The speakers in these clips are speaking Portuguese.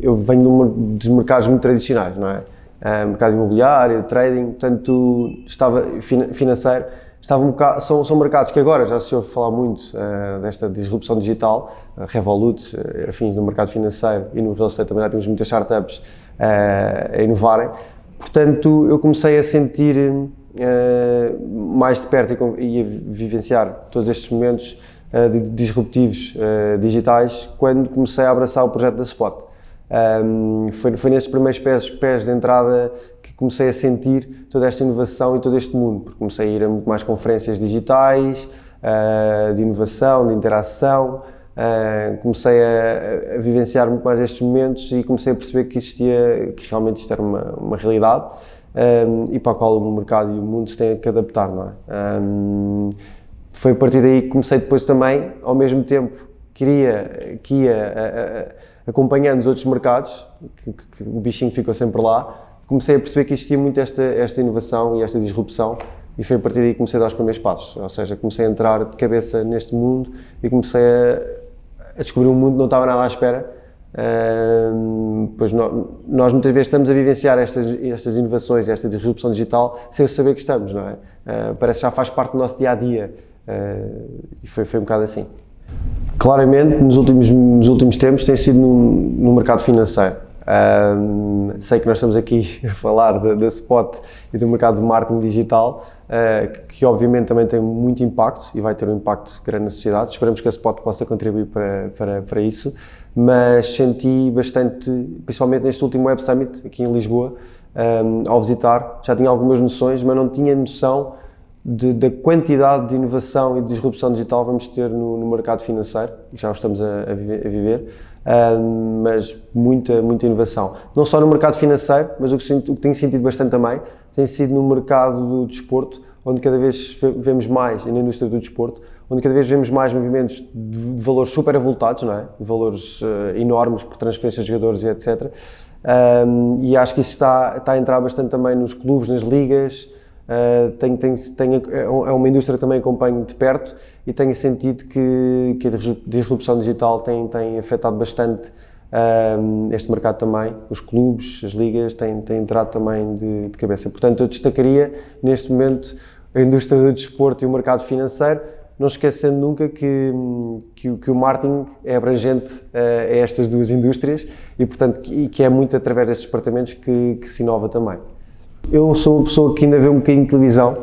Eu venho dos mercados muito tradicionais, não é? Uh, mercado imobiliário, trading, portanto, estava financeiro, estava um bocado, são, são mercados que agora já se ouve falar muito uh, desta disrupção digital, uh, Revolut, uh, afins no mercado financeiro e no real estate também já temos muitas startups a inovarem. Portanto, eu comecei a sentir mais de perto e, e, a vivenciar todos estes momentos disruptivos digitais quando comecei a abraçar o projeto da Spot. Um, foi, foi nesses primeiros pés, pés de entrada que comecei a sentir toda esta inovação e todo este mundo, porque comecei a ir a muito mais conferências digitais, uh, de inovação, de interação, uh, comecei a, a, vivenciar muito mais estes momentos e comecei a perceber que existia, que realmente isto era uma, uma realidade um, e para a qual o mercado e o mundo se têm que adaptar, não é? Um, foi a partir daí que comecei depois também, ao mesmo tempo, queria, que ia acompanhando os outros mercados, que, que, que, o bichinho ficou sempre lá, comecei a perceber que existia muito esta, esta inovação e esta disrupção e foi a partir daí que comecei a dar os primeiros passos, ou seja, comecei a entrar de cabeça neste mundo e comecei a, a descobrir um mundo que não estava nada à espera, uh, pois nós, nós, muitas vezes estamos a vivenciar estas, estas inovações, esta disrupção digital sem saber que estamos, não é? Uh, parece que já faz parte do nosso dia-a-dia -dia, uh, e foi, foi um bocado assim. Claramente, nos últimos, nos últimos tempos, tem sido no, no mercado financeiro. Sei que nós estamos aqui a falar da Spot e do mercado de marketing digital, uh, que, que, obviamente também tem muito impacto e vai ter um impacto grande na sociedade. Esperamos que a Spot possa contribuir para, para, para isso, mas senti bastante, principalmente neste último Web Summit aqui em Lisboa, um, ao visitar, já tinha algumas noções, mas não tinha noção de, da quantidade de inovação e de disrupção digital vamos ter no, no mercado financeiro, já o estamos a, a viver, mas muita, muita inovação. Não só no mercado financeiro, mas o que, o que tenho sentido bastante também tem sido no mercado do desporto, onde cada vez vemos mais, e na indústria do desporto, onde cada vez vemos mais movimentos de, valores super avultados, não é? Valores uh, enormes por transferências de jogadores e etc. Um, e acho que isso está, está a entrar bastante também nos clubes, nas ligas, Uh, tenho, tenho, tenho, é, é uma indústria que também acompanho de perto e tenho sentido que, que a disrupção digital tem, tem afetado bastante uh, este mercado também. Os clubes, as ligas têm, têm entrado também de, de, cabeça. Portanto, eu destacaria neste momento a indústria do desporto e o mercado financeiro, não esquecendo nunca que, que, que o marketing é abrangente uh, a estas duas indústrias e, portanto, que, que é muito através destes departamentos que, que se inova também. Eu sou uma pessoa que ainda vê um bocadinho de televisão,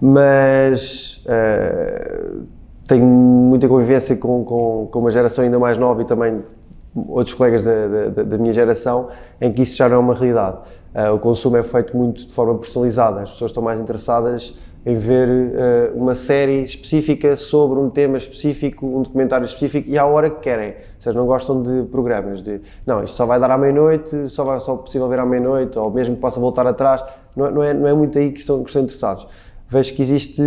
mas uh, tenho muita convivência com, com, com, uma geração ainda mais nova e também outros colegas da, da, da minha geração, em que isso já não é uma realidade. Uh, o consumo é feito muito de forma personalizada, as pessoas estão mais interessadas em ver uh, uma série específica sobre um tema específico, um documentário específico e à hora que querem. Vocês não gostam de programas de não, isto só vai dar à meia-noite, só vai só possível ver à meia-noite, ou mesmo que possa voltar atrás. Não, é, não, é, não é muito aí que estão, que estão interessados. Vejo que existe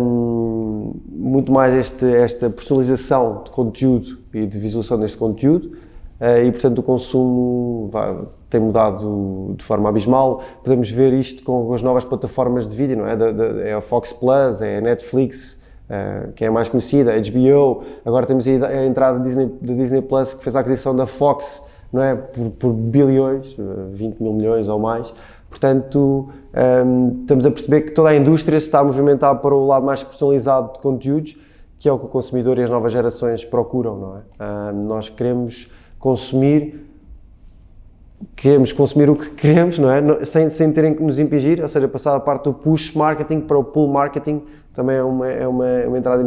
um, muito mais este, esta personalização de conteúdo e de visualização deste conteúdo uh, e, portanto, o consumo vai, tem mudado de forma abismal. Podemos ver isto com as novas plataformas de vídeo, não é? é a Fox Plus, é a Netflix, uh, que é a mais conhecida, a HBO. Agora temos a entrada da Disney, Disney Plus, que fez a aquisição da Fox, não é? Por, por bilhões, 20 eh, mil milhões ou mais. Portanto, ehm, estamos a perceber que toda a indústria se está a movimentar para o lado mais personalizado de conteúdos, que é o que o consumidor e as novas gerações procuram, não é? Uh, nós queremos consumir queremos consumir o que queremos, não é? Sem, sem terem que nos impingir, ou seja, passar a parte do push marketing para o pull marketing também é uma, é uma, uma entrada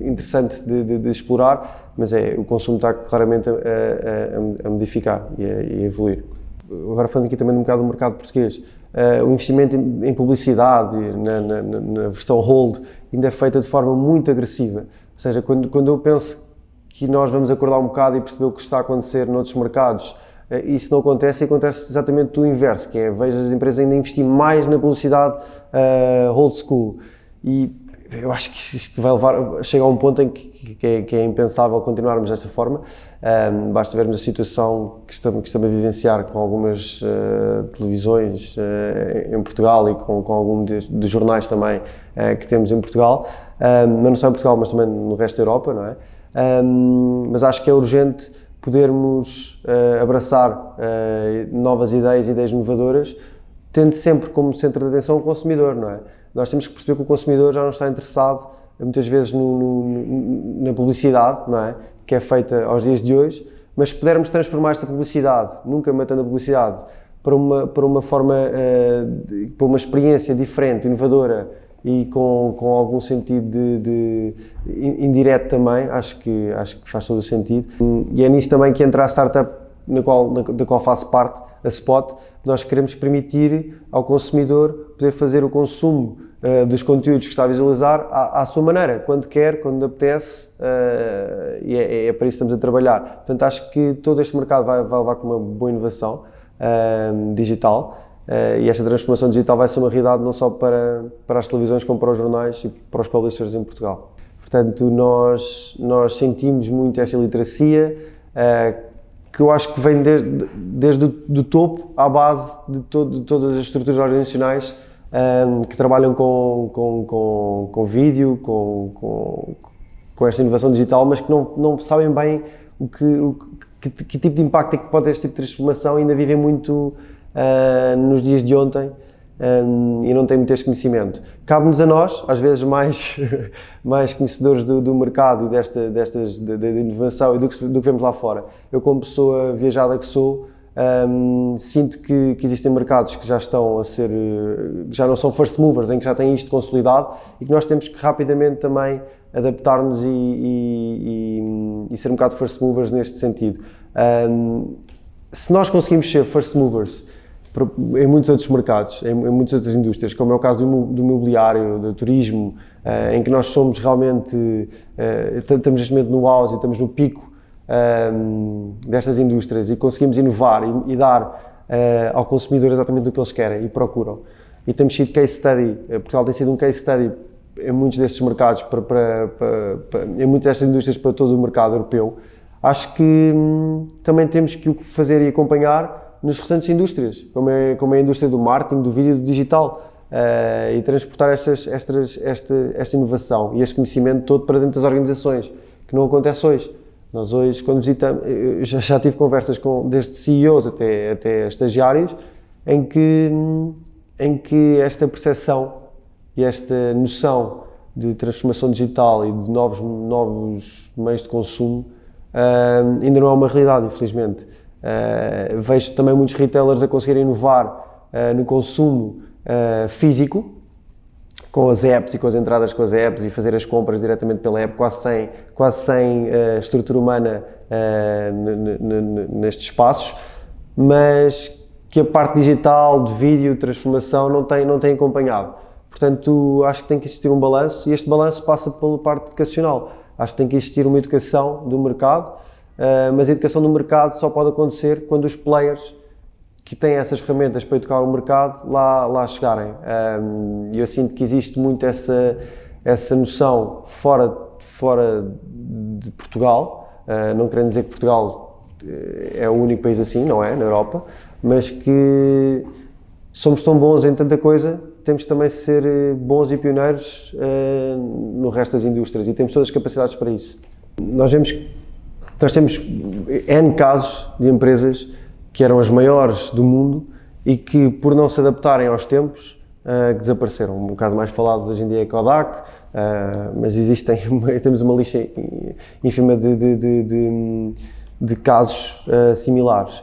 interessante de, de, de, explorar, mas é, o consumo está claramente a, a, a modificar e a, e a, evoluir. Agora falando aqui também um bocado do mercado português, uh, o investimento em, em publicidade, na, na, na, versão hold, ainda é feita de forma muito agressiva, ou seja, quando, quando eu penso que nós vamos acordar um bocado e perceber o que está a acontecer noutros mercados, isso não acontece e acontece exatamente o inverso, que é vejo as empresas ainda investir mais na publicidade uh, old school. E eu acho que isto vai levar, chega a um ponto em que, que, é, que é, impensável continuarmos desta forma, um, basta vermos a situação que estamos, que estamos a vivenciar com algumas uh, televisões uh, em Portugal e com, com alguns dos jornais também que temos em Portugal, um, mas não só em Portugal, mas também no resto da Europa, não é? Um, mas acho que é urgente podermos uh, abraçar uh, novas ideias, ideias inovadoras, tendo sempre como centro de atenção o consumidor, não é? Nós temos que perceber que o consumidor já não está interessado muitas vezes no, no, na publicidade, não é? Que é feita aos dias de hoje, mas se pudermos transformar essa publicidade, nunca matando a publicidade, para uma, para uma forma, uh, de, para uma experiência diferente, inovadora, e com, com algum sentido de, de, indireto também, acho que, acho que faz todo o sentido. E é nisto também que entra a startup na qual, na, da qual faço parte, a Spot, nós queremos permitir ao consumidor poder fazer o consumo uh, dos conteúdos que está a visualizar à, à, sua maneira, quando quer, quando apetece, uh, e é, é, para isso que estamos a trabalhar. Portanto, acho que todo este mercado vai, vai levar com uma boa inovação uh, digital, e esta transformação digital vai ser uma realidade não só para, para as televisões, como para os jornais e para os publishers em Portugal. Portanto, nós, nós sentimos muito esta literacia, uh, que eu acho que vem desde, desde o topo à base de, de todas as estruturas organizacionais um, eh, que trabalham com, com, com, com vídeo, com, com, esta inovação digital, mas que não, não sabem bem o que, o que, que, tipo de impacto é que pode ter este tipo de transformação e ainda vivem muito uh, nos dias de ontem um, e não têm muito este conhecimento. Cabe-nos a nós, às vezes mais, mais conhecedores do, do mercado e desta, destas, da de, de inovação e do que, do que vemos lá fora. Eu, como pessoa viajada que sou, um, sinto que, que, existem mercados que já estão a ser, que já não são first movers, em que já têm isto consolidado e que nós temos que rapidamente também adaptar-nos e, e, e, e, ser um bocado first movers neste sentido. Um, se nós conseguimos ser first movers em muitos outros mercados, em, muitas outras indústrias, como é o caso do, imobiliário, do turismo, uh, em que nós somos realmente, uh, estamos neste momento no auge, estamos no pico um, eh, destas indústrias e conseguimos inovar e, dar uh, ao consumidor exatamente o que eles querem e procuram. E temos sido case study, Portugal tem sido um case study em muitos destes mercados, para, para, para, em muitas destas indústrias para todo o mercado europeu. Acho que hum, também temos que o fazer e acompanhar nas restantes indústrias, como é, como é a indústria do marketing, do vídeo do digital. Uh, e transportar estas, estas, esta, esta inovação e este conhecimento todo para dentro das organizações, que não acontece hoje. Nós hoje, quando visitamos, já, já tive conversas com, desde CEOs até, até estagiários, em que, em que esta percepção e esta noção de transformação digital e de novos, novos meios de consumo uh, ainda não é uma realidade, infelizmente. Uh, vejo também muitos retailers a conseguirem inovar uh, no consumo uh, físico, com as apps e com as entradas com as apps e fazer as compras diretamente pela app, quase sem, quase sem estrutura humana nestes espaços, mas que a parte digital, de vídeo, transformação, não tem, não tem acompanhado. Portanto, acho que tem que existir um balanço e este balanço passa pela parte educacional. Acho que tem que existir uma educação do mercado, Uh, mas a educação do mercado só pode acontecer quando os players que têm essas ferramentas para educar o mercado lá, lá chegarem. E eu sinto que existe muito essa, essa noção fora, fora de Portugal, uh, não querendo dizer que Portugal eh, é o único país assim, não é, na Europa, mas que somos tão bons em tanta coisa, temos também de ser bons e pioneiros uh, no resto das indústrias e temos todas as capacidades para isso. Nós vemos nós temos N casos de empresas que eram as maiores do mundo e que, por não se adaptarem aos tempos, uh, desapareceram. O caso mais falado hoje em dia é Kodak, uh, mas existem, temos uma lista ínfima de, de, de, de, de casos uh, similares.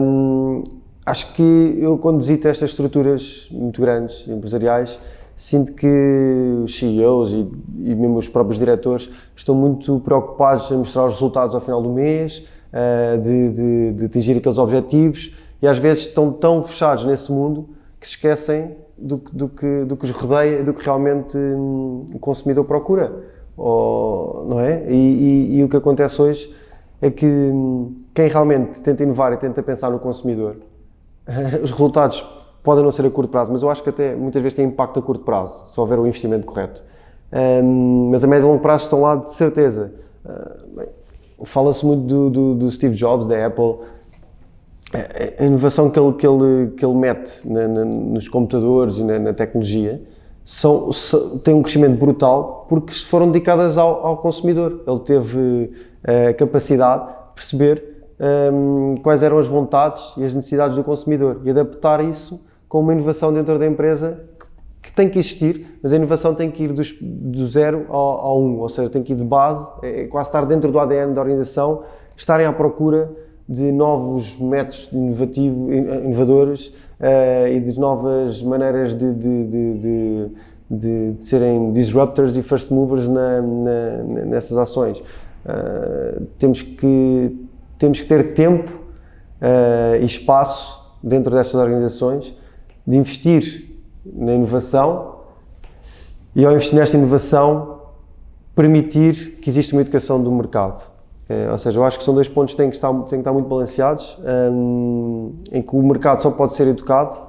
Um, acho que eu, quando visito estas estruturas muito grandes, empresariais, sinto que os CEOs e, e, mesmo os próprios diretores estão muito preocupados em mostrar os resultados ao final do mês, uh, de, de, de, atingir aqueles objetivos e às vezes estão tão fechados nesse mundo que esquecem do, do, que, do que os rodeia, do que realmente hum, o consumidor procura, ou, não é? E, e, e, o que acontece hoje é que hum, quem realmente tenta inovar e tenta pensar no consumidor, os resultados podem não ser a curto prazo, mas eu acho que até muitas vezes tem impacto a curto prazo, se houver o investimento correto. Um, mas a médio e longo prazo estão lá de certeza. Uh, Fala-se muito do, do, do, Steve Jobs, da Apple, a inovação que ele, que ele, que ele mete na, na, nos computadores e na, na tecnologia são, são, um crescimento brutal porque foram dedicadas ao, ao consumidor. Ele teve a uh, capacidade perceber um, quais eram as vontades e as necessidades do consumidor e adaptar isso com uma inovação dentro da empresa que, tem que existir, mas a inovação tem que ir dos, do zero ao, ao um, ou seja, tem que ir de base, é, é quase estar dentro do ADN da organização, estarem à procura de novos métodos inovativos, inovadores uh, e de novas maneiras de, de, de, de, de serem disruptors e first movers na, na, nessas ações. Uh, temos, que, temos que ter tempo uh, e espaço dentro destas organizações de investir na inovação e ao investir nesta inovação permitir que exista uma educação do mercado. É, ou seja, eu acho que são dois pontos que têm que estar, têm que estar muito balanceados, um, em que o mercado só pode ser educado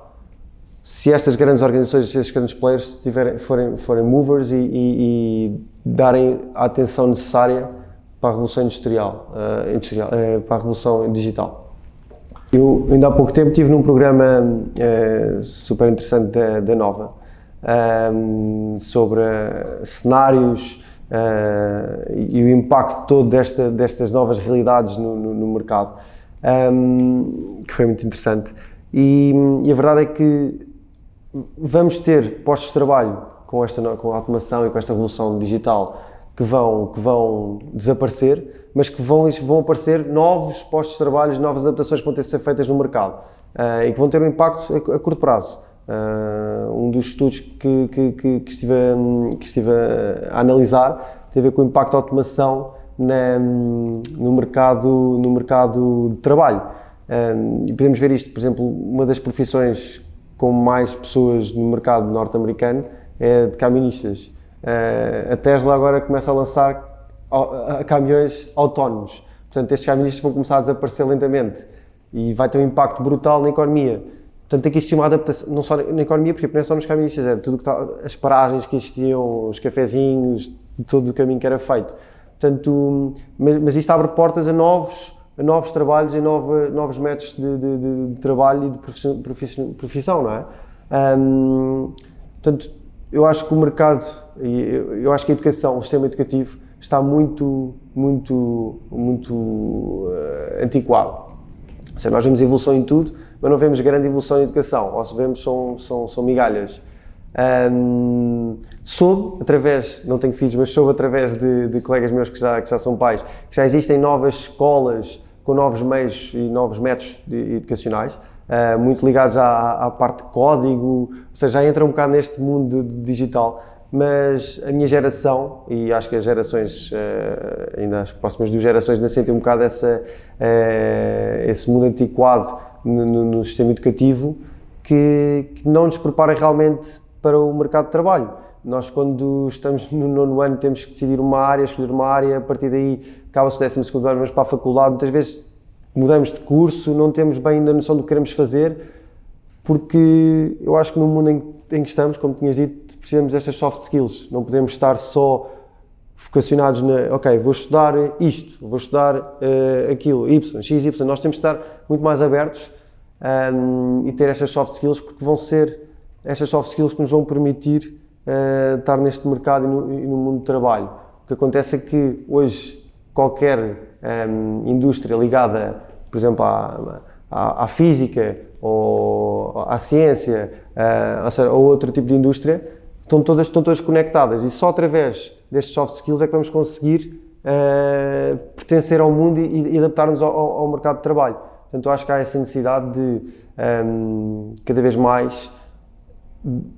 se estas grandes organizações, se estes grandes players tiverem, forem, forem movers e, e, e, darem a atenção necessária para a revolução industrial, uh, industrial uh, para a revolução digital. Eu ainda há pouco tempo estive num programa uh, super interessante da, da Nova um, sobre cenários uh, e o impacto todo desta, destas novas realidades no, no, no mercado, um, que foi muito interessante. E, e, a verdade é que vamos ter postos de trabalho com esta com a automação e com esta revolução digital que vão, que vão desaparecer, mas que vão, vão aparecer novos postos de trabalho, novas adaptações que vão ter de ser feitas no mercado uh, e que vão ter um impacto a, a curto prazo. Uh, um dos estudos que, que, que, que, estive, que estive a analisar tem a ver com o impacto da automação na, no, mercado, no mercado de trabalho. Uh, e podemos ver isto, por exemplo, uma das profissões com mais pessoas no mercado norte-americano é de caministas. Uh, a Tesla agora começa a lançar caminhões autónomos. Portanto, estes caministas vão começar a desaparecer lentamente e vai ter um impacto brutal na economia. Portanto, tem que existir uma adaptação, não só na economia, porque não é só nos caminhos, é tudo que está, as paragens que existiam, os cafezinhos, todo o caminho que era feito. Portanto, mas, mas isto abre portas a novos, a novos trabalhos e novos métodos de, de, de, de, trabalho e de profissão, profissão não é? Um, portanto, eu acho que o mercado, eu acho que a educação, o sistema educativo, está muito, muito, muito uh, antiquado. Ou seja, nós vemos evolução em tudo, mas não vemos grande evolução em educação, ou se vemos são, são, são migalhas. Um, soube, através, não tenho filhos, mas soube através de, de, colegas meus que já, que já são pais, que já existem novas escolas com novos meios e novos métodos educacionais, uh, muito ligados à, à, parte de código, ou seja, já entra um bocado neste mundo de, de digital, mas a minha geração, e acho que as gerações, uh, ainda as próximas duas gerações, ainda sentem um bocado essa, uh, esse mundo antiquado no, no, no sistema educativo que, que, não nos prepara realmente para o mercado de trabalho. Nós, quando estamos no nono ano, temos que decidir uma área, escolher uma área, a partir daí acaba-se o décimo segundo ano, vamos para a faculdade, muitas vezes mudamos de curso, não temos bem ainda a noção do que queremos fazer, porque eu acho que no mundo em, que estamos, como tinhas dito, precisamos destas soft skills, não podemos estar só focacionados na, ok, vou estudar isto, vou estudar uh, aquilo, Y, X, Y, nós temos de estar muito mais abertos um, e ter estas soft skills, porque vão ser estas soft skills que nos vão permitir uh, estar neste mercado e no, e no, mundo do trabalho. O que acontece é que hoje qualquer um, indústria ligada, por exemplo, à, à, à física ou à ciência, uh, ou, seja, ou outro tipo de indústria, estão todas, estão todas conectadas e só através destes soft skills é que vamos conseguir uh, pertencer ao mundo e, e adaptar-nos ao, ao, mercado de trabalho. Portanto, acho que há essa necessidade de um, cada vez mais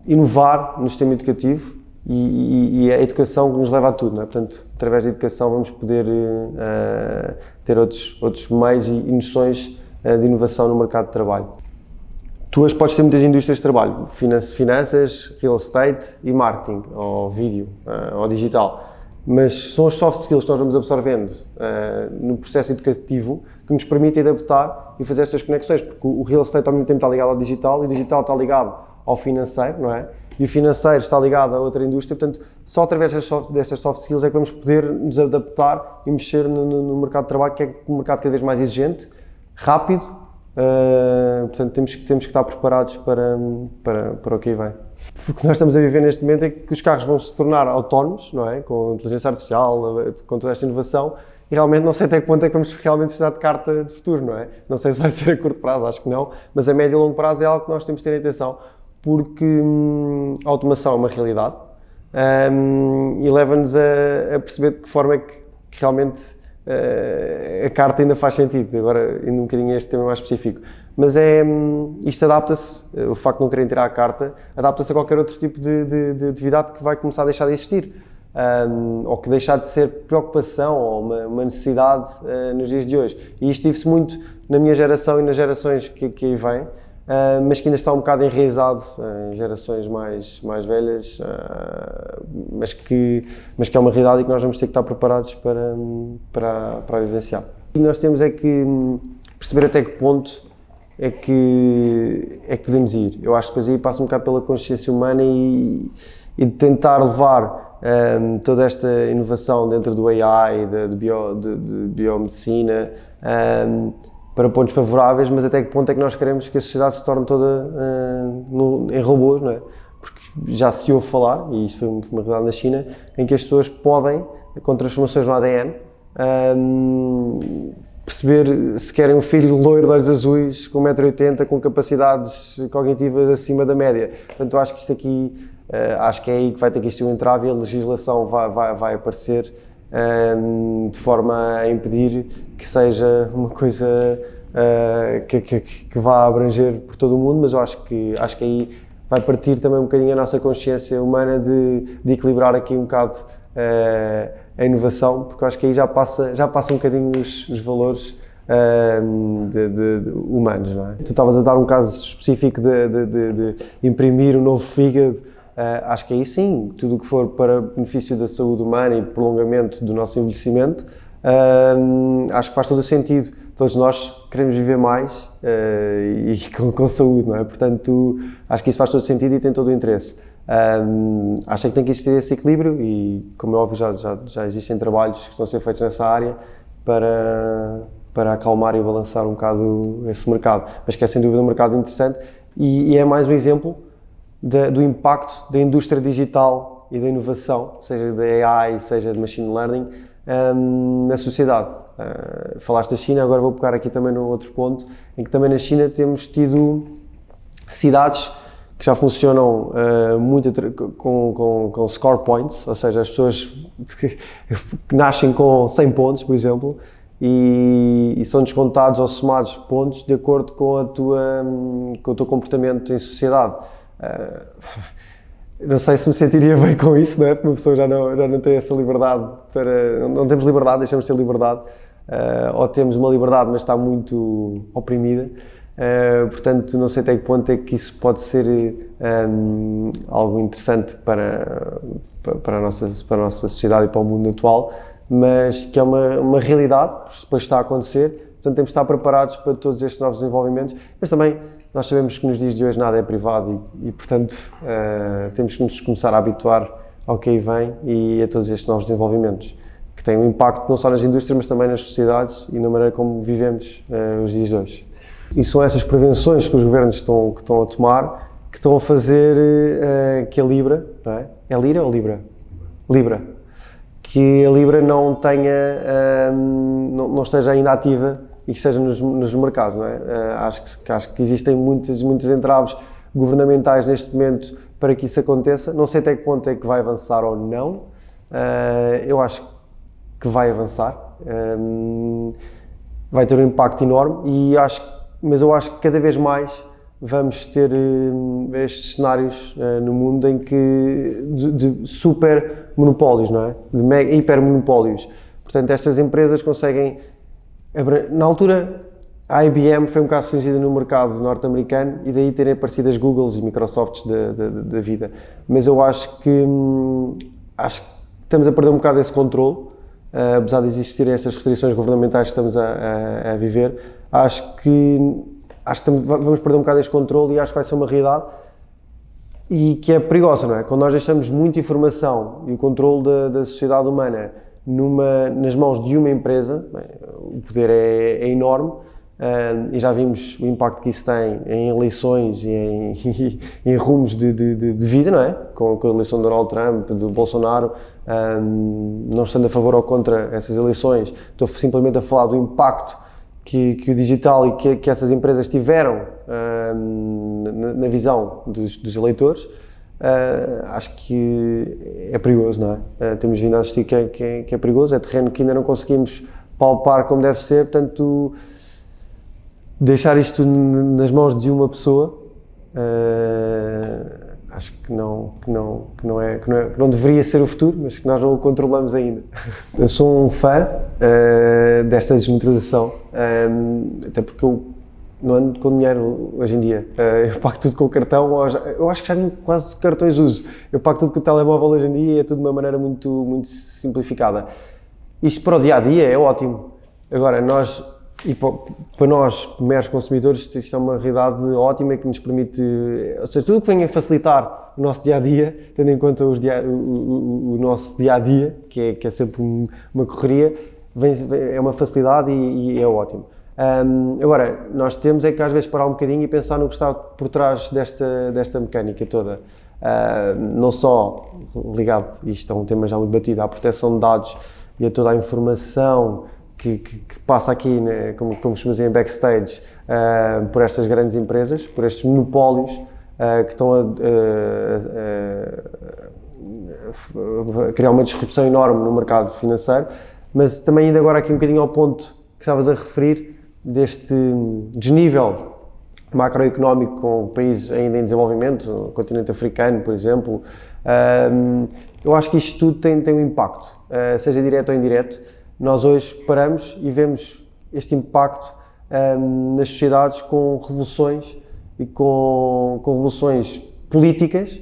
inovar no sistema educativo e, e, a educação nos leva a tudo, não é? Portanto, através da educação vamos poder uh, ter outros, outros meios e, e noções uh, de inovação no mercado de trabalho. Tu hoje podes ter muitas indústrias de trabalho, finanças, real estate e marketing, ou vídeo, uh, ou digital. Mas são as soft skills que nós vamos absorvendo no processo educativo que nos permitem adaptar e fazer estas conexões, porque o real estate ao mesmo tempo está ligado ao digital e o digital está ligado ao financeiro, não é? E o financeiro está ligado a outra indústria, portanto, só através destas soft skills é que vamos poder nos adaptar e mexer no, no mercado de trabalho, que é um mercado cada vez mais exigente, rápido, uh, portanto, temos, temos que estar preparados para, para, para o que aí vem. O que nós estamos a viver neste momento é que os carros vão se tornar autónomos, não é? Com inteligência artificial, com toda esta inovação, e realmente não sei até que ponto é que vamos realmente precisar de carta de futuro, não é? Não sei se vai ser a curto prazo, acho que não, mas a médio e longo prazo é algo que nós temos de ter atenção, porque hum, a automação é uma realidade hum, e leva-nos a, a, perceber de que forma é que, que realmente uh, a carta ainda faz sentido. Agora, indo um bocadinho a este tema mais específico. Mas é, hum, isto adapta-se, o facto de não querem tirar a carta, adapta-se a qualquer outro tipo de, de, de atividade que vai começar a deixar de existir um, ou que deixar de ser preocupação ou uma, uma necessidade uh, nos dias de hoje. E isto vive-se muito na minha geração e nas gerações que, que aí vêm, uh, mas que ainda está um bocado enraizado uh, em gerações mais, mais velhas, mas, que, mas que é uma realidade e que nós vamos ter que estar preparados para, para, para vivenciar. E nós temos é que hum, perceber até que ponto é que, é que podemos ir. Eu acho que depois aí passa um bocado pela consciência humana e, e de tentar levar um, toda esta inovação dentro do AI, de, de, bio, de, de biomedicina, um, para pontos favoráveis, mas até que ponto é que nós queremos que a sociedade se torne toda uh, no, em robôs, não é? Porque já se ouve falar, e isto foi uma realidade na China, em que as pessoas podem, com transformações no ADN, um, perceber se querem um filho loiro de olhos azuis, com 1,80m, com capacidades cognitivas acima da média. Portanto, acho que isto aqui Uh, acho que é aí que vai ter que existir um entrave e a legislação vai, vai, vai aparecer ehm, de forma a impedir que seja uma coisa uh, que, que, que, vá abranger por todo o mundo, mas eu acho que, acho que aí vai partir também um bocadinho a nossa consciência humana de, de equilibrar aqui um bocado uh, a inovação, porque eu acho que aí já passa, já passa um bocadinho os, os valores ehm, de, de, de, humanos. Não é? Tu estavas a dar um caso específico de, imprimir um novo fígado acho que aí sim, tudo o que for para benefício da saúde humana e prolongamento do nosso envelhecimento, uh, acho que faz todo o sentido. Todos nós queremos viver mais uh, e com, com, saúde, não é? Portanto, acho que isso faz todo o sentido e tem todo o interesse. acho que tem que existir esse equilíbrio e, como é óbvio, já, já, já existem trabalhos que estão a ser feitos nessa área para, para acalmar e balançar um bocado esse mercado. Mas que é sem dúvida um mercado interessante e, e é mais um exemplo do impacto da indústria digital e da inovação, seja da AI, seja de machine learning, um, na sociedade. Uh, falaste da China, agora vou pegar aqui também no outro ponto, em que também na China temos tido cidades que já funcionam uh, muito com, com, com, score points, ou seja, as pessoas que, nascem com 100 pontos, por exemplo, e, e, são descontados ou somados pontos de acordo com, a tua, com o teu comportamento em sociedade. Uh, não sei se me sentiria bem com isso, não é? Porque uma pessoa já não, já não tem essa liberdade para. Não temos liberdade, deixamos de ter liberdade. Uh, ou temos uma liberdade, mas está muito oprimida. Uh, portanto, não sei até que ponto é que isso pode ser um, algo interessante para, para, a nossa, para a nossa sociedade e para o mundo atual, mas que é uma, uma realidade, depois está a acontecer. Portanto, temos de estar preparados para todos estes novos desenvolvimentos, mas também nós sabemos que nos dias de hoje nada é privado e, e portanto, uh, temos que nos começar a habituar ao que aí vem e a todos estes novos desenvolvimentos, que têm um impacto não só nas indústrias, mas também nas sociedades e na maneira como vivemos uh, os dias de hoje. E são essas prevenções que os governos estão, que estão a tomar que estão a fazer uh, que a Libra, não é? É Lira ou Libra? Libra. Que a Libra não tenha, não, não esteja ainda ativa e que esteja nos, nos mercados. Não é? Uh, acho, que, acho que existem muitos, muitos entraves governamentais neste momento para que isso aconteça. Não sei até que ponto é que vai avançar ou não. Uh, eu acho que vai avançar. Um, eh, vai ter um impacto enorme e acho, mas eu acho que cada vez mais vamos ter uh, estes cenários uh, no mundo em que de, de, super monopólios, não é? De mega, hiper monopólios. Portanto, estas empresas conseguem na altura, a IBM foi um bocado restringida no mercado norte-americano e daí terem aparecido as Googles e Microsofts da vida. Mas eu acho que, hum, acho que estamos a perder um bocado esse controle, uh, apesar de existirem estas restrições governamentais que estamos a, a, a viver. Acho que, acho que estamos, vamos perder um bocado esse controle e acho que vai ser uma realidade e que é perigosa, não é? Quando nós deixamos muita informação e o controle da, da sociedade humana numa, nas mãos de uma empresa, bem, o poder é, é, enorme, Uh, e já vimos o impacto que isso tem em eleições e em, em rumos de, de, de, vida, não é? Com, com, a eleição do Donald Trump, do Bolsonaro, um, não estando a favor ou contra essas eleições, estou simplesmente a falar do impacto que, que o digital e que, que, essas empresas tiveram um, na, na, visão dos, dos eleitores. Uh, acho que é perigoso, não é? Uh, temos vindo a assistir que é, que, é, que é perigoso, é terreno que ainda não conseguimos palpar como deve ser, portanto deixar isto nas mãos de uma pessoa uh, acho que não que não que não é que não, é, que não deveria ser o futuro mas que nós não o controlamos ainda eu sou um fã desta desmotorização uh, até porque eu não ando com dinheiro hoje em dia. Eu pago tudo com o cartão eu acho que já nem quase cartões uso. Eu pago tudo com o telemóvel hoje em dia e é tudo de uma maneira muito muito simplificada. Isto para o dia a dia é ótimo. Agora nós e para nós, meros consumidores, isto é uma realidade ótima que nos permite, ou seja, tudo o que venha facilitar o nosso dia a dia, tendo em conta dia, o, o, o, nosso dia a dia, que é, que é sempre uma correria, vem, é uma facilidade e, e é ótimo. Um, agora, nós temos é que às vezes parar um bocadinho e pensar no que está por trás desta, desta mecânica toda. Uh, não só ligado, isto é um tema já muito batido, à proteção de dados e a toda a informação que, que, que passa aqui, né, como, como costuma dizer, em backstage, uh, por estas grandes empresas, por estes monopólios uh, que estão a, a, a, criar uma disrupção enorme no mercado financeiro, mas também indo agora aqui um bocadinho ao ponto que estavas a referir, deste desnível macroeconómico com países ainda em desenvolvimento, o continente africano, por exemplo, eu acho que isto tudo tem, tem um impacto, seja direto ou indireto, nós hoje paramos e vemos este impacto nas sociedades com revoluções e com, com, revoluções políticas,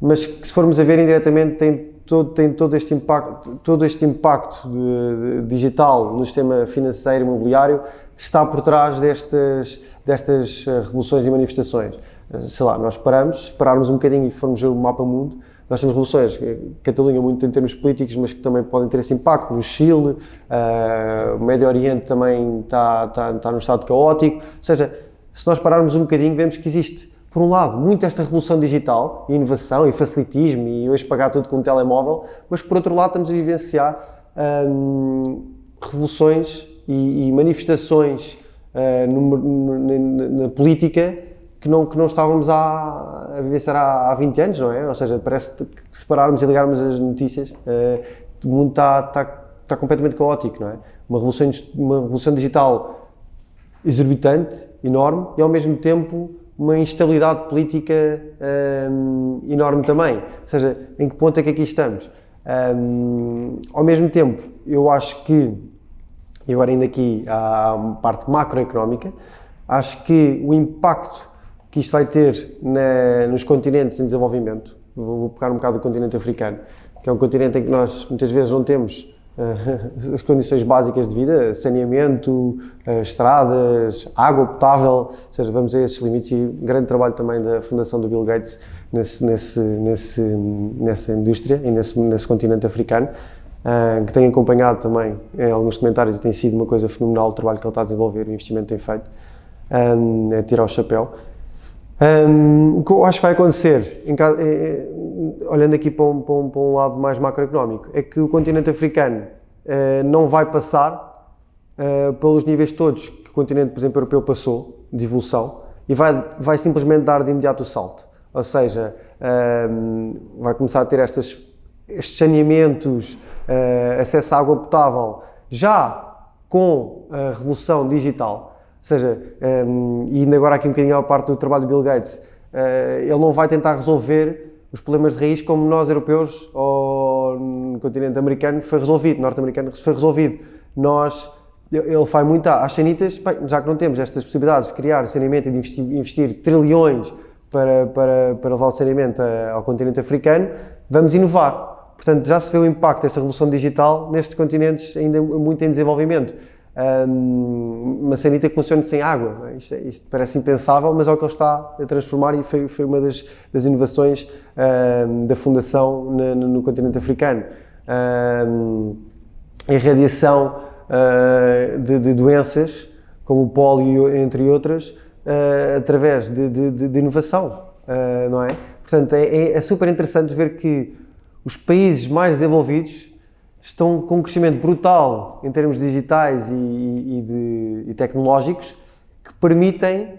mas que se formos a ver indiretamente tem todo, tem todo este impacto, todo este impacto de, de, digital no sistema financeiro e imobiliário está por trás destas, destas eh, revoluções e manifestações. Sei lá, nós paramos, pararmos um bocadinho e formos ver o mapa mundo, nós temos revoluções, Catalunha muito em termos políticos, mas que também podem ter esse impacto, no Chile, uh, o Médio Oriente também está, está, está num estado caótico, ou seja, se nós pararmos um bocadinho, vemos que existe, por um lado, muito esta revolução digital, e inovação e facilitismo, e hoje pagar tudo com um telemóvel, mas por outro lado estamos a vivenciar um, revoluções e, e manifestações uh, no, no, na, na política que não, que não estávamos a, a viver há, há 20 anos, não é? Ou seja, parece que se pararmos e ligarmos as notícias, uh, o mundo está, está, completamente caótico, não é? Uma revolução, uma revolução digital exorbitante, enorme, e ao mesmo tempo uma instabilidade política um, eh, enorme também. Ou seja, em que ponto é que aqui estamos? Um, ao mesmo tempo, eu acho que, e agora indo aqui à parte macroeconómica, acho que o impacto que isto vai ter na, nos continentes em desenvolvimento. Vou, pegar um bocado do continente africano, que é um continente em que nós muitas vezes não temos uh, as condições básicas de vida, saneamento, uh, estradas, água potável, ou seja, vamos a esses limites e grande trabalho também da fundação do Bill Gates nesse, nesse, nesse, nessa indústria e nesse, nesse continente africano. Uh, que tem acompanhado também em alguns comentários e tem sido uma coisa fenomenal o trabalho que ele está a desenvolver, o investimento tem feito, um, é tirar o chapéu. Um, o que eu acho que vai acontecer, é, olhando aqui para um, para, para um, lado mais macroeconómico, é que o continente africano não vai passar pelos níveis todos que o continente, por exemplo, europeu passou, de evolução, e vai, vai simplesmente dar de imediato o salto. Ou seja, um, vai começar a ter estas, estes saneamentos, uh, acesso à água potável, já com a revolução digital, ou seja, um, e ainda agora aqui um bocadinho à parte do trabalho do Bill Gates, uh, ele não vai tentar resolver os problemas de raiz como nós europeus ou no continente americano foi resolvido, norte-americano foi resolvido. Nós, ele faz muito às sanitas, bem, já que não temos estas possibilidades de criar saneamento e de investir, investir trilhões para, para, para levar o saneamento ao continente africano, vamos inovar. Portanto, já se vê o impacto dessa revolução digital nestes continentes ainda muito em desenvolvimento um, uma sanita que funcione sem água. É? Isto, isto, parece impensável, mas é o que ele está a transformar e foi, foi uma das, das inovações um, da Fundação no, no, continente africano. Um, a irradiação uh, de, de, doenças como o Polo, entre outras, uh, através de, de, de inovação, uh, não é? Portanto, é, é, é, super interessante ver que os países mais desenvolvidos estão com um crescimento brutal em termos digitais e, e, de, e tecnológicos que permitem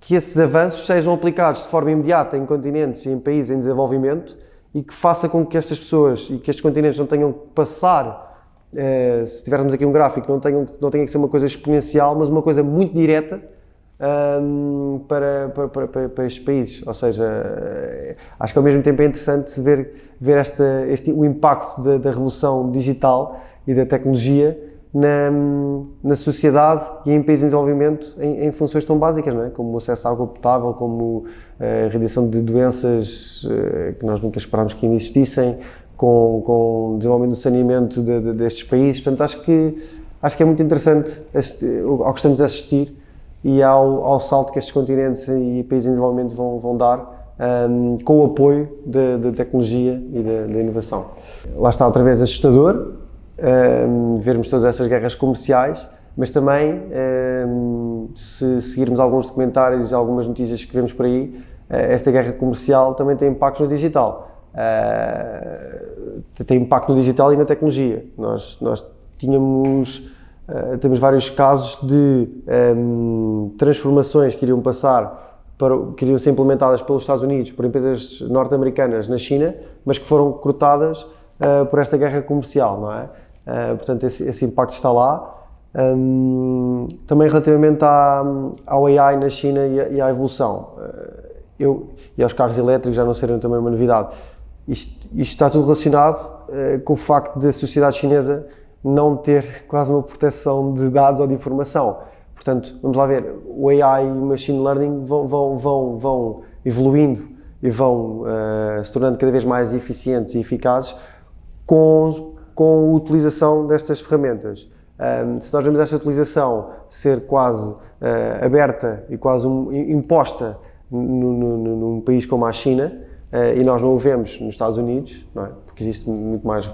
que esses avanços sejam aplicados de forma imediata em continentes e em países em desenvolvimento e que faça com que estas pessoas e que estes continentes não tenham que passar, eh, se tivermos aqui um gráfico, não, tenham, não tenha que ser uma coisa exponencial, mas uma coisa muito direta um, para, para, para, para, estes países. Ou seja, eh, acho que ao mesmo tempo é interessante ver, ver esta, este, o impacto da, da revolução digital e da tecnologia na, na sociedade e em países em desenvolvimento em, em funções tão básicas, não é? como o acesso à água potável, como eh, a redução de doenças uh, que nós nunca esperámos que ainda existissem, com, com o desenvolvimento do saneamento de, de, destes países. Portanto, acho que, acho que é muito interessante este, ao que estamos a assistir e ao, ao salto que estes continentes e países em desenvolvimento vão, vão dar um, com o apoio da tecnologia e da inovação. Lá está outra vez assustador um, vermos todas essas guerras comerciais, mas também um, se seguirmos alguns documentários e algumas notícias que vemos por aí, uh, esta guerra comercial também tem impacto no digital. Uh, tem impacto no digital e na tecnologia. Nós, nós tínhamos Uh, temos vários casos de um, ehm, transformações que iriam passar, para, que iriam ser implementadas pelos Estados Unidos, por empresas norte-americanas na China, mas que foram cortadas uh, por esta guerra comercial, não é? Uh, portanto, esse, esse, impacto está lá. Um, também relativamente à, ao AI na China e, e à evolução, eu, e aos carros elétricos já não serem também uma novidade. Isto, isto está tudo relacionado com o facto da sociedade chinesa não ter quase uma proteção de dados ou de informação. Portanto, vamos lá ver, o AI e o Machine Learning vão, vão, vão, vão evoluindo e vão uh, se tornando cada vez mais eficientes e eficazes com, com a utilização destas ferramentas. Um, se nós vemos esta utilização ser quase uh, aberta e quase um, imposta no, no, num país como a China, uh, e nós não o vemos nos Estados Unidos, é? porque existe muito mais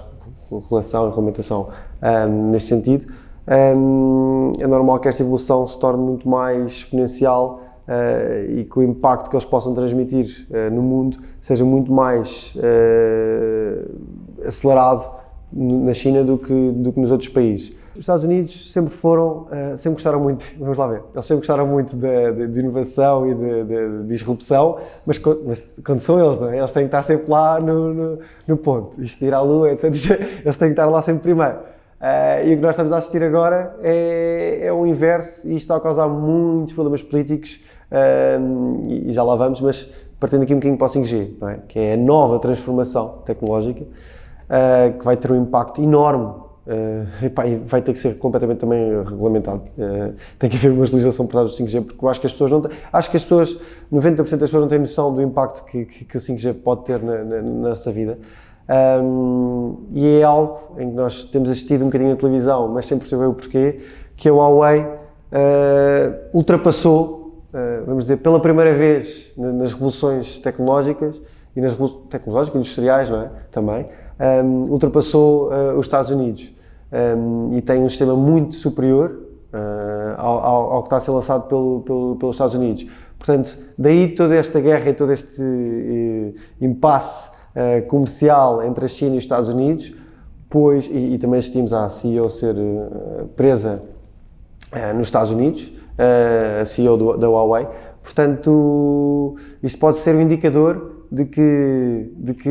relação e regulamentação um, neste sentido, um, é normal que esta evolução se torne muito mais exponencial uh, e que o impacto que eles possam transmitir uh, no mundo seja muito mais uh, acelerado na China do que, do que nos outros países. Os Estados Unidos sempre foram, sempre gostaram muito, vamos lá ver, eles sempre gostaram muito de, de, de inovação e de, de, disrupção, mas, mas, quando são eles, é? eles têm que estar sempre lá no, no, no ponto, isto de ir à lua, etc. Eles têm que estar lá sempre primeiro. Uh, e o que nós estamos a assistir agora é, é o inverso e isto está a causar muitos problemas políticos uh, e, já lá vamos, mas partindo aqui um bocadinho para o 5G, é? que é a nova transformação tecnológica uh, que vai ter um impacto enorme epá, e vai ter que ser completamente também regulamentado. tem que haver uma legislação por trás do 5G, porque eu acho que as pessoas não têm, acho que as pessoas, 90% das pessoas não têm noção do impacto que, que, que o 5G pode ter na, na, na nossa vida. Um, e é algo em que nós temos assistido um bocadinho na televisão, mas sem perceber o porquê, que a Huawei uh, ultrapassou, uh, vamos dizer, pela primeira vez nas revoluções tecnológicas e nas tecnológicas industriais, não é? Também, um, ultrapassou uh, os Estados Unidos um, e tem um sistema muito superior ao, ao, ao, que está a ser lançado pelo, pelo, pelos Estados Unidos. Portanto, daí toda esta guerra e todo este impasse uh, comercial entre a China e os Estados Unidos, pois, e, e também assistimos à CEO ser uh, presa uh, nos Estados Unidos, a CEO do, da Huawei. Portanto, isto pode ser um indicador de que, de que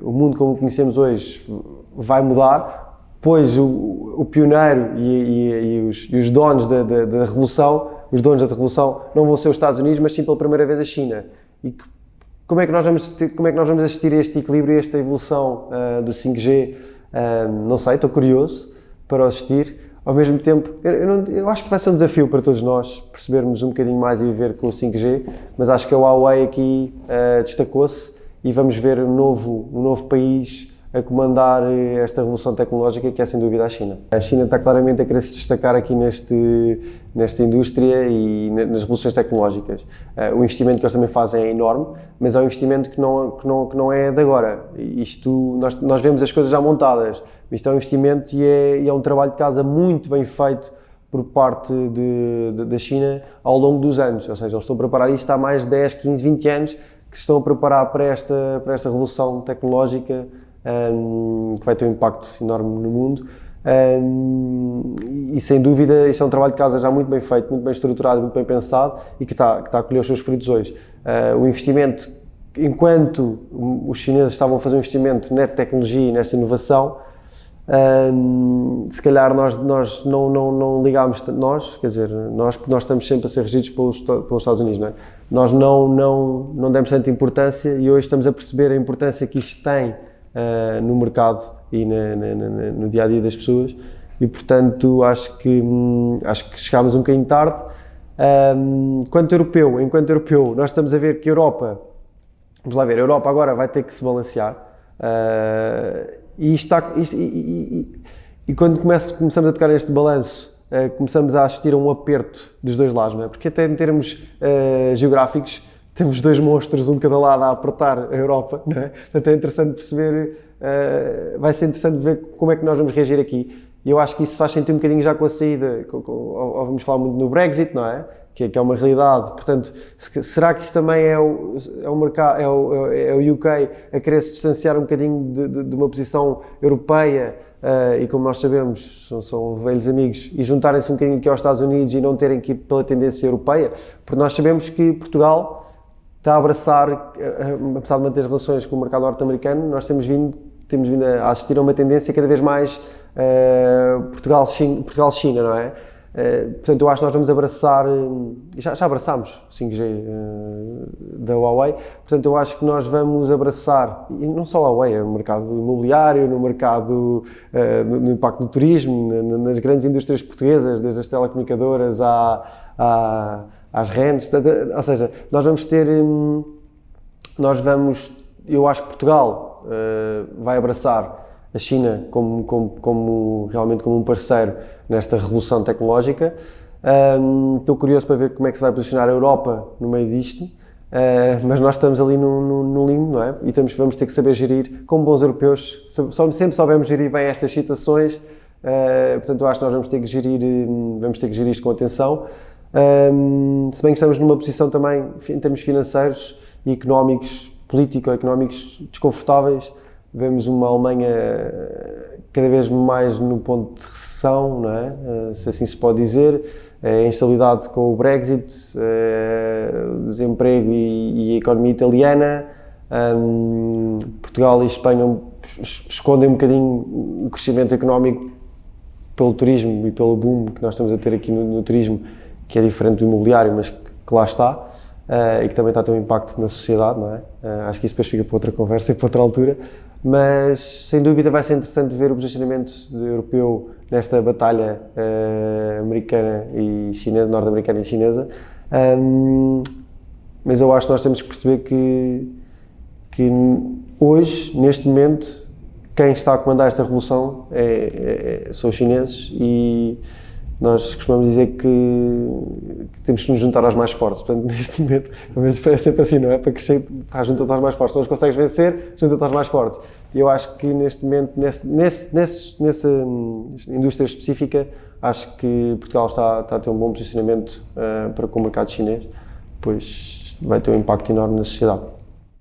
o mundo como o conhecemos hoje vai mudar, pois o, o pioneiro e, e, e, os, e, os, donos da, da, da, revolução, os donos da revolução, não vão ser os Estados Unidos, mas sim pela primeira vez a China. E que como é que nós vamos, ter, como é que nós vamos assistir a este equilíbrio, a esta evolução uh, do 5G? Uh, ah, não sei, estou curioso para assistir. Ao mesmo tempo, eu, eu, não, eu, acho que vai ser um desafio para todos nós percebermos um bocadinho mais e viver com o 5G, mas acho que a Huawei aqui uh, destacou-se e vamos ver um novo, um novo país a comandar eh, esta revolução tecnológica que é sem dúvida a China. A China está claramente a querer se destacar aqui neste, nesta indústria e nas revoluções tecnológicas. Uh, o investimento que eles também fazem é enorme, mas é um investimento que não, que não, que não é de agora. Isto, nós, nós vemos as coisas já montadas, isto é um investimento e é, e é um trabalho de casa muito bem feito por parte de, de, da China ao longo dos anos, ou seja, eles estão a preparar isto há mais de 10, 15, 20 anos que se estão a preparar para esta, para esta revolução tecnológica um, que vai ter um impacto enorme no mundo. Um, e sem dúvida, isto é um trabalho de casa já muito bem feito, muito bem estruturado, muito bem pensado e que está, que está a colher os seus frutos hoje. Uh, o investimento, enquanto os chineses estavam a fazer um investimento nesta tecnologia e nesta inovação, um, se calhar nós, nós não, não, não ligámos, nós, quer dizer, nós, porque nós estamos sempre a ser regidos pelos, pelos Estados Unidos, não é? Nós não, não, não demos tanta importância e hoje estamos a perceber a importância que isto tem uh, no mercado e na, na, na, no dia a dia das pessoas. E portanto acho que hum, acho que chegámos um bocadinho tarde. Um, quanto europeu enquanto europeu nós estamos a ver que a Europa vamos lá ver a Europa agora vai ter que se balancear. Uh, e, está, e, e, e, quando começamos a tocar este balanço uh, começamos a assistir a um aperto dos dois lados não é? porque até em termos geográficos temos dois monstros, um de cada lado, a apertar a Europa, não é? Portanto, é interessante perceber, uh, vai ser interessante ver como é que nós vamos reagir aqui. E eu acho que isso faz sentido um bocadinho já com a saída, com, com, ou, vamos falar muito no Brexit, não é? Que, que é uma realidade. Portanto, se, será que isto também é o, é o mercado, é o, é o UK a querer se distanciar um bocadinho de, de, de uma posição europeia? Uh, e como nós sabemos, são, são velhos amigos, e juntarem-se um bocadinho aqui aos Estados Unidos e não terem que ir pela tendência europeia, porque nós sabemos que Portugal está a abraçar, eh, apesar de manter as relações com o mercado norte-americano, nós temos vindo, temos vindo a assistir a uma tendência cada vez mais uh, Portugal-China, Portugal não é? Uh, portanto, eu acho que nós vamos abraçar, já, já abraçámos o 5G uh, da Huawei, portanto, eu acho que nós vamos abraçar, e não só a Huawei, no mercado imobiliário, no mercado, no, no, impacto do turismo, nas grandes indústrias portuguesas, desde as telecomunicadoras à, à às rendas, portanto, ou seja, nós vamos ter, hum, nós vamos, eu acho que Portugal uh, vai abraçar a China como, como, como, realmente como um parceiro nesta revolução tecnológica. Um, estou curioso para ver como é que se vai posicionar a Europa no meio disto, uh, mas nós estamos ali no, no, no limbo, não é? E temos, vamos ter que saber gerir, como bons europeus, sempre soubemos gerir bem estas situações, uh, portanto eu acho que nós vamos ter que gerir, hum, vamos ter que gerir isto com atenção. Um, se bem que estamos numa posição também, em termos financeiros e económicos, político-económicos desconfortáveis, vemos uma Alemanha cada vez mais no ponto de recessão, não é? Uh, se assim se pode dizer, a instabilidade com o Brexit, uh, o desemprego e, a economia italiana, um, Portugal e Espanha escondem um bocadinho o crescimento económico pelo turismo e pelo boom que nós estamos a ter aqui no, no turismo que é diferente do imobiliário, mas que, lá está uh, e que também está a ter um impacto na sociedade, não é? Uh, acho que isso depois fica para outra conversa e para outra altura, mas sem dúvida vai ser interessante ver o posicionamento europeu nesta batalha uh, americana e chinesa, norte-americana e chinesa. Um, mas eu acho que nós temos que perceber que, que hoje, neste momento, quem está a comandar esta revolução é, é, é são os chineses e nós costumamos dizer que, que, temos que nos juntar aos mais fortes. Portanto, neste momento, é sempre assim, não é? Para crescer, junta-te aos mais fortes. Se não consegues vencer, junta-te aos mais fortes. E eu acho que neste momento, nesse, nesse, nesse, nessa hum, indústria específica, acho que Portugal está, está a ter um bom posicionamento uh, para com o mercado chinês, pois vai ter um impacto enorme na sociedade.